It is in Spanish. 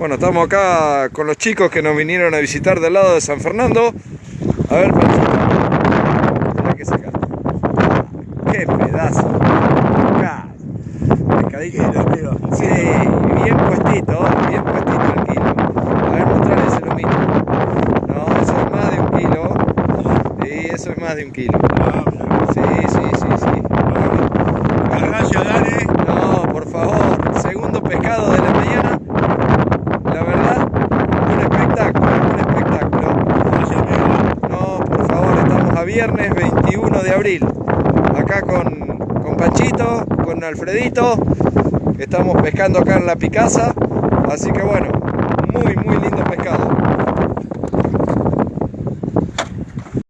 Bueno, estamos acá con los chicos que nos vinieron a visitar del lado de San Fernando. A ver. Mirá que saca. Qué pedazo. Pescadito. Sí, bien puestito, bien puestito el kilo. A ver, mostrarle ese lomito. No, eso es más de un kilo. Sí, eso es más de un kilo. Sí, sí, sí, sí. Gracias, Dani. No, por favor, segundo pescado de la mañana. La verdad, un espectáculo, un espectáculo. Gracias, amigo. No, por favor, estamos a viernes 21 de abril. Acá con, con Panchito, con Alfredito. Estamos pescando acá en la Picasa. Así que bueno, muy, muy lindo.